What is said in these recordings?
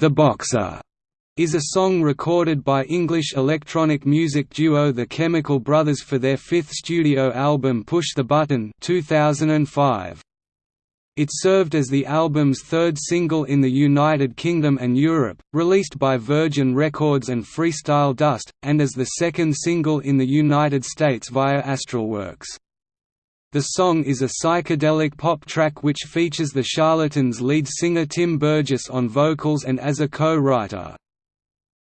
The Boxer is a song recorded by English electronic music duo The Chemical Brothers for their fifth studio album Push the Button 2005. It served as the album's third single in the United Kingdom and Europe, released by Virgin Records and Freestyle Dust, and as the second single in the United States via Astralwerks. The song is a psychedelic pop track which features the Charlatans' lead singer Tim Burgess on vocals and as a co-writer.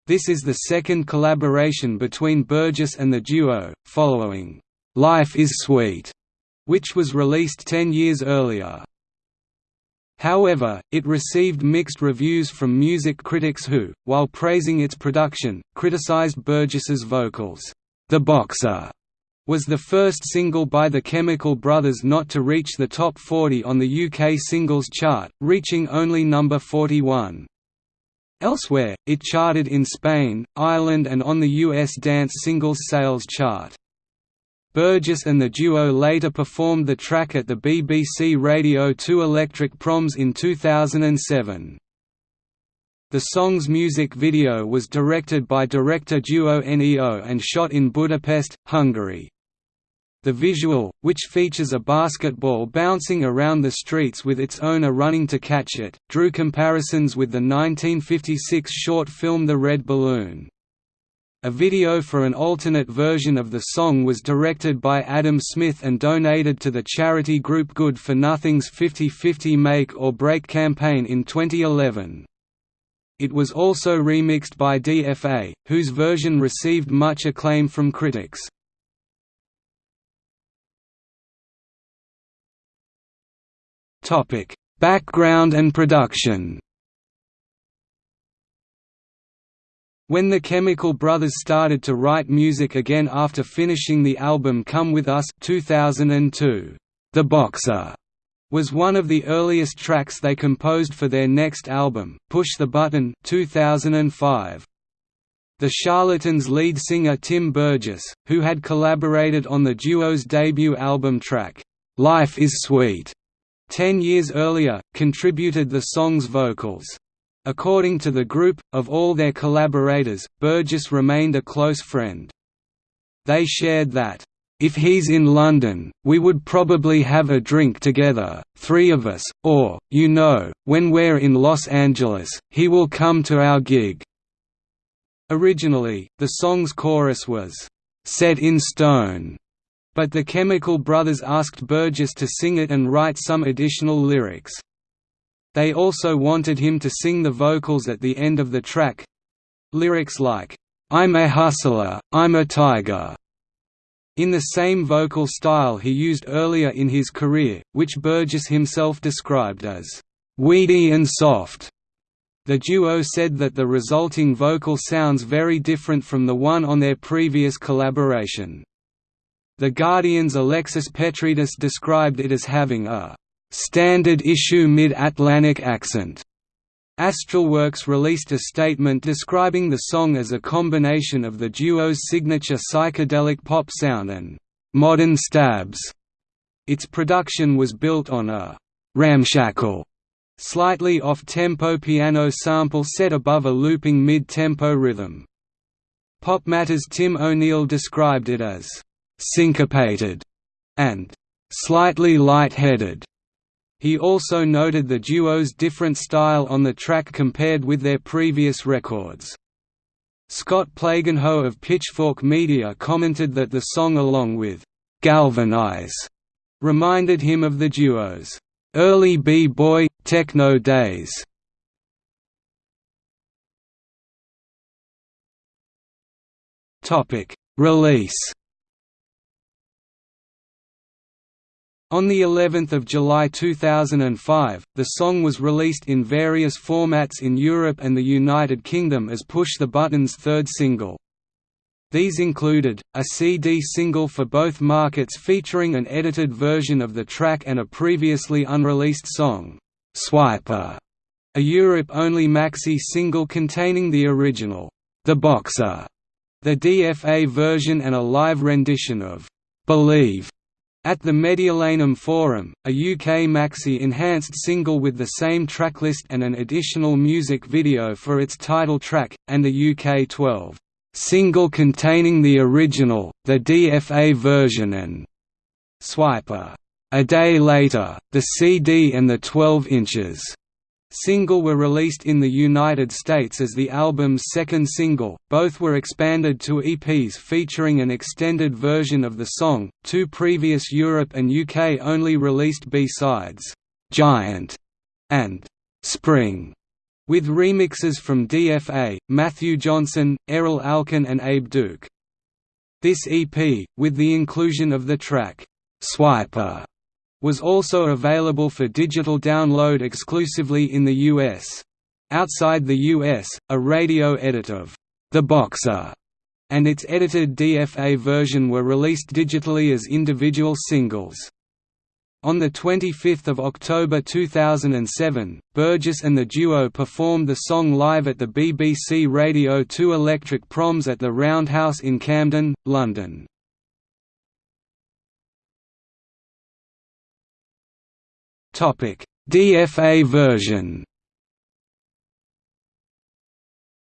This is the second collaboration between Burgess and the duo, following "'Life is Sweet' which was released ten years earlier. However, it received mixed reviews from music critics who, while praising its production, criticized Burgess's vocals. The Boxer was the first single by the Chemical Brothers not to reach the top 40 on the UK singles chart, reaching only number 41. Elsewhere, it charted in Spain, Ireland and on the US dance singles sales chart. Burgess and the duo later performed the track at the BBC Radio 2 Electric Proms in 2007. The song's music video was directed by director duo Neo and shot in Budapest, Hungary. The visual, which features a basketball bouncing around the streets with its owner running to catch it, drew comparisons with the 1956 short film The Red Balloon. A video for an alternate version of the song was directed by Adam Smith and donated to the charity group Good for Nothing's 50-50 Make or Break campaign in 2011. It was also remixed by DFA, whose version received much acclaim from critics. Topic: Background and production. When the Chemical Brothers started to write music again after finishing the album Come With Us 2002, The Boxer was one of the earliest tracks they composed for their next album, Push the Button 2005. The Charlatans' lead singer Tim Burgess, who had collaborated on the duo's debut album track, Life is Sweet, Ten years earlier, contributed the song's vocals. According to the group, of all their collaborators, Burgess remained a close friend. They shared that, "...if he's in London, we would probably have a drink together, three of us, or, you know, when we're in Los Angeles, he will come to our gig." Originally, the song's chorus was, "...set in stone." But the Chemical Brothers asked Burgess to sing it and write some additional lyrics. They also wanted him to sing the vocals at the end of the track. Lyrics like, "'I'm a hustler, I'm a tiger' in the same vocal style he used earlier in his career, which Burgess himself described as, "'weedy and soft'". The duo said that the resulting vocal sounds very different from the one on their previous collaboration. The Guardian's Alexis Petridis described it as having a standard-issue mid-Atlantic accent. Astralwerks released a statement describing the song as a combination of the duo's signature psychedelic pop sound and modern stabs. Its production was built on a ramshackle, slightly off-tempo piano sample set above a looping mid-tempo rhythm. Pop Matters' Tim O'Neill described it as syncopated, and slightly light-headed. He also noted the duo's different style on the track compared with their previous records. Scott Plagenhoef of Pitchfork Media commented that the song along with «Galvanize» reminded him of the duo's «early b-boy, techno days». Release On the 11th of July 2005, the song was released in various formats in Europe and the United Kingdom as Push the Button's third single. These included, a CD single for both markets featuring an edited version of the track and a previously unreleased song, Swiper, a Europe-only maxi single containing the original, The Boxer, the DFA version and a live rendition of Believe At the Mediolanum Forum, a UK maxi-enhanced single with the same tracklist and an additional music video for its title track, and a UK 12 single containing the original, the DFA version and Swiper. A day later, the CD and the 12 inches single were released in the United States as the album's second single. Both were expanded to EPs featuring an extended version of the song. Two previous Europe and UK only released B-sides, Giant and Spring, with remixes from DFA, Matthew Jonson, Erol Alkan and Abe Duque. This EP, with the inclusion of the track, Swiper was also available for digital download exclusively in the US. Outside the US, a radio edit of The Boxer and its edited DFA version were released digitally as individual singles. On 25 October 2007, Burgess and the duo performed the song live at the BBC Radio 2 Electric Proms at the Roundhouse in Camden, London. Topic: DFA version.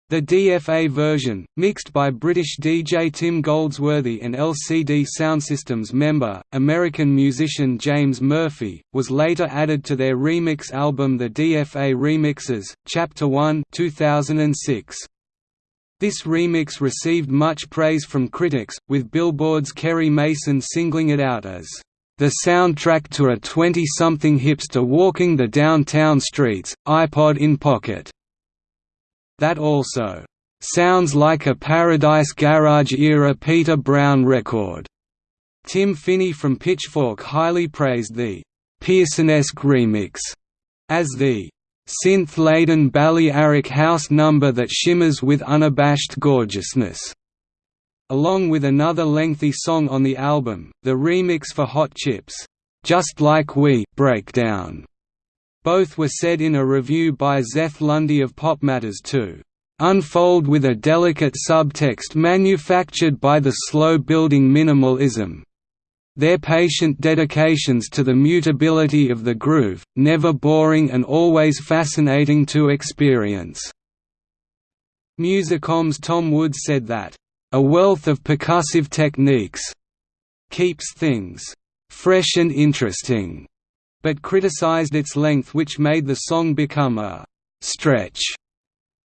The DFA version, mixed by British DJ Tim Goldsworthy and LCD Soundsystem's member, American musician James Murphy, was later added to their remix album The DFA Remixes, Chapter 1 2006. This remix received much praise from critics, with Billboard's Kerri Mason singling it out as the soundtrack to a 20-something hipster walking the downtown streets, iPod in pocket. That also sounds like a Paradise Garage-era Peter Brown record. Tim Finney from Pitchfork highly praised the Pearson-esque remix as the synth-laden Balearic house number that shimmers with unabashed gorgeousness. Along with another lengthy song on the album, the remix for Hot Chip's, "'Just Like We' breakdown. Both were said in a review by Zeth Lundy of Pop Matters to "'unfold with a delicate subtext manufactured by the slow-building minimalism, their patient dedications to the mutability of the groove, never boring and always fascinating to experience." Musicom's Tom Wood said that, a wealth of percussive techniques keeps things fresh and interesting, but criticized its length which made the song become a stretch.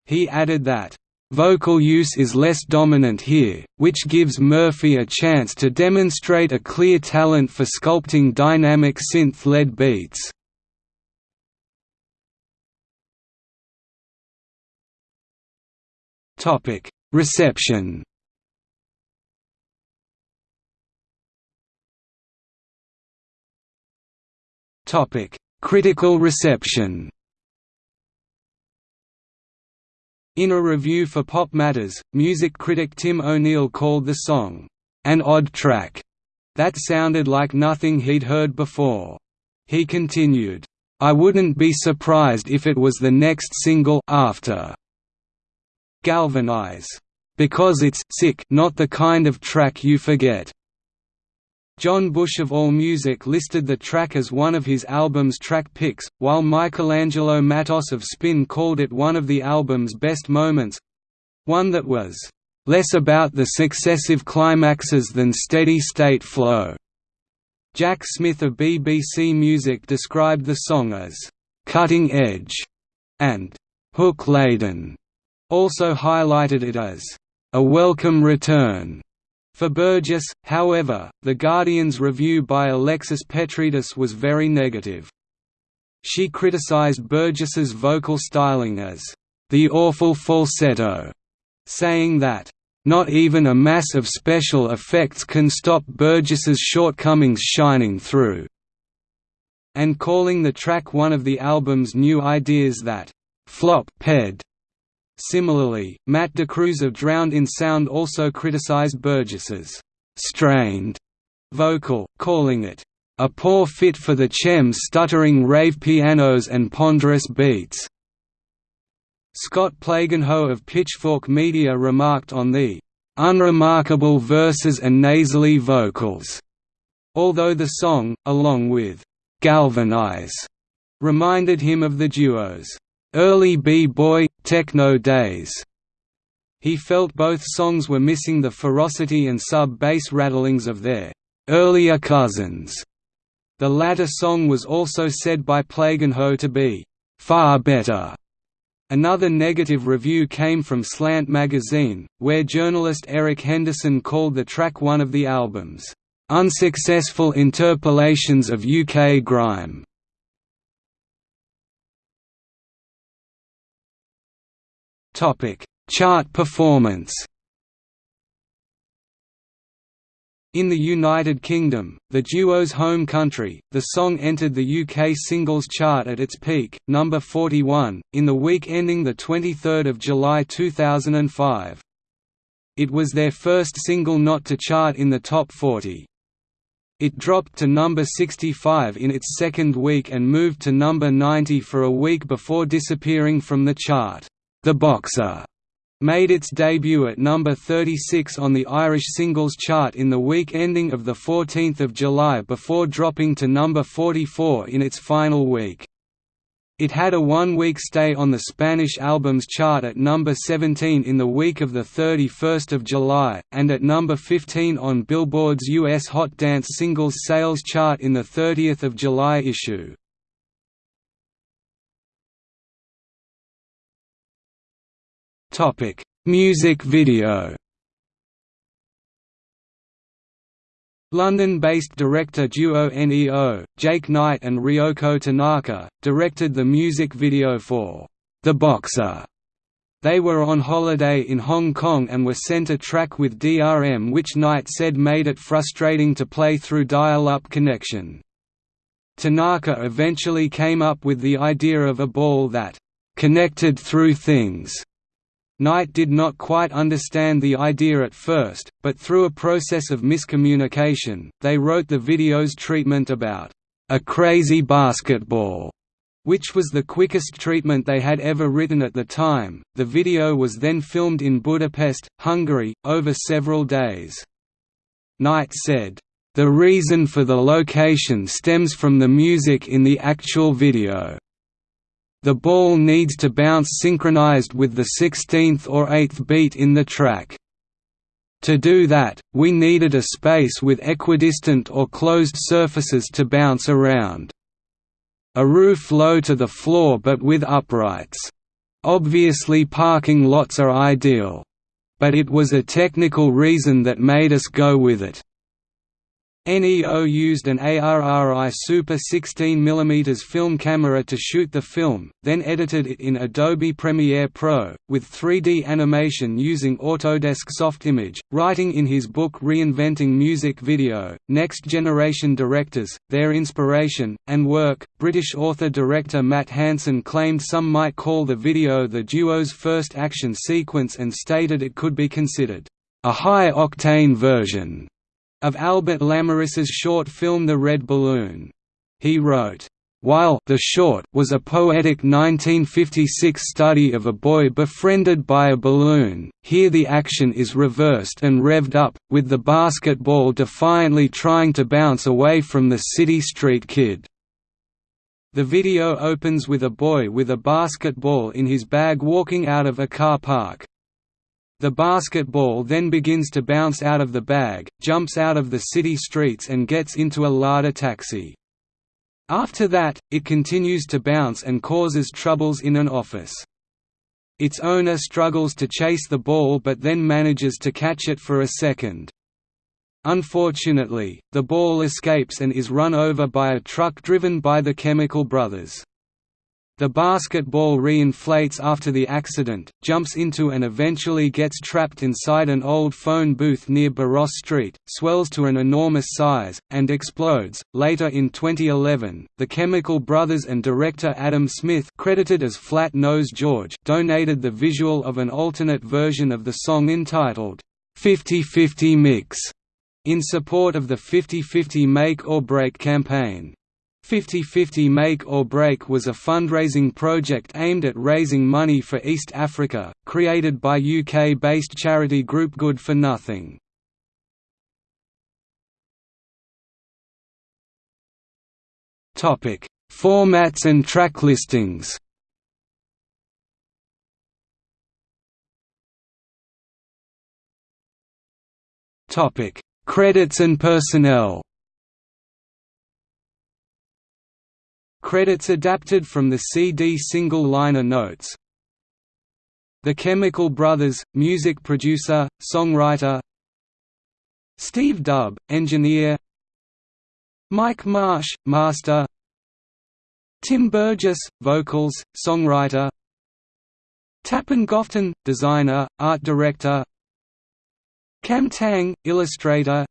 He added that, Vocal use is less dominant here, which gives Murphy a chance to demonstrate a clear talent for sculpting dynamic synth-led beats. Reception Topic: Critical reception. In a review for Pop Matters, music critic Tim O'Neill called the song, "...an odd track," that sounded like nothing he'd heard before. He continued, I wouldn't be surprised if it was the next single after Galvanize. Because it's sick not the kind of track you forget. John Bush of AllMusic listed the track as one of his album's track picks, while Michelangelo Matos of Spin called it one of the album's best moments—one that was, "...less about the successive climaxes than steady-state flow." Jack Smith of BBC Music described the song as, "...cutting edge," and "...hook-laden." Also highlighted it as, "...a welcome return." For Burgess, however, The Guardian's review by Alexis Petridis was very negative. She criticized Burgess's vocal styling as, "...the awful falsetto", saying that, "...not even a mass of special effects can stop Burgess's shortcomings shining through", and calling the track one of the album's new ideas that, "...flop ped", Similarly, Matt DeCruz of Drowned in Sound also criticized Burgess's strained vocal, calling it a poor fit for the Chem's stuttering rave pianos and ponderous beats. Scott Plagenhoef of Pitchfork Media remarked on the unremarkable verses and nasally vocals although the song, along with "'Galvanize' reminded him of the duo's early b-boy, techno days. He felt both songs were missing the ferocity and sub-bass rattlings of their earlier cousins. The latter song was also said by Plague Ho to be far better. Another negative review came from Slant magazine, where journalist Eric Henderson called the track one of the album's unsuccessful interpolations of UK grime. Topic: Chart performance. In the United Kingdom, the duo's home country, the song entered the UK singles chart at its peak, number 41, in the week ending 23 July 2005. It was their first single not to chart in the top 40. It dropped to number 65 in its second week and moved to number 90 for a week before disappearing from the chart. The Boxer made its debut at number 36 on the Irish singles chart in the week ending of 14 July before dropping to number 44 in its final week. It had a one-week stay on the Spanish albums chart at number 17 in the week of 31 July, and at number 15 on Billboard's US Hot Dance Singles Sales chart in the 30 July issue. Topic: Music video. London-based director duo NEO, Jake Knight and Ryoko Tanaka, directed the music video for The Boxer. They were on holiday in Hong Kong and were sent a track with DRM which Knight said made it frustrating to play through dial-up connection. Tanaka eventually came up with the idea of a ball that connected through things Knight did not quite understand the idea at first, but through a process of miscommunication, they wrote the video's treatment about a crazy basketball, which was the quickest treatment they had ever written at the time. The video was then filmed in Budapest, Hungary, over several days. Knight said, The reason for the location stems from the music in the actual video. The ball needs to bounce synchronized with the 16th or 8th beat in the track. To do that, we needed a space with equidistant or closed surfaces to bounce around. A roof low to the floor but with uprights. Obviously parking lots are ideal. But it was a technical reason that made us go with it. NEO used an ARRI Super 16mm film camera to shoot the film, then edited it in Adobe Premiere Pro, with 3D animation using Autodesk Softimage, writing in his book Reinventing Music Video, Next Generation Directors, Their Inspiration, and Work. British author-director Matt Hanson claimed some might call the video the duo's first action sequence and stated it could be considered a high-octane version of Albert Lamorisse's short film The Red Balloon. He wrote, while The Short was a poetic 1956 study of a boy befriended by a balloon, here the action is reversed and revved up, with the basketball defiantly trying to bounce away from the city street kid. The video opens with a boy with a basketball in his bag walking out of a car park. The basketball then begins to bounce out of the bag, jumps out of the city streets and gets into a Lada taxi. After that, it continues to bounce and causes troubles in an office. Its owner struggles to chase the ball but then manages to catch it for a second. Unfortunately, the ball escapes and is run over by a truck driven by the Chemical Brothers. The basketball re-inflates after the accident, jumps into and eventually gets trapped inside an old phone booth near Barros Street, swells to an enormous size, and explodes. Later in 2011, the Chemical Brothers and director Adam Smith, credited as Flat Nose George, donated the visual of an alternate version of the song entitled 50-50 Mix in support of the 50-50 Make or Break campaign. 50-50 Make or Break was a fundraising project aimed at raising money for East Africa, created by UK-based charity group Good for Nothing. Formats and track listings. Credits and personnel. Credits adapted from the CD single liner notes. The Chemical Brothers, music producer, songwriter Steve Dub, engineer Mike Marsh, master Tim Burgess, vocals, songwriter Tappin Gofton, designer, art director Kam Tang, illustrator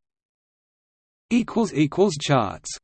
Charts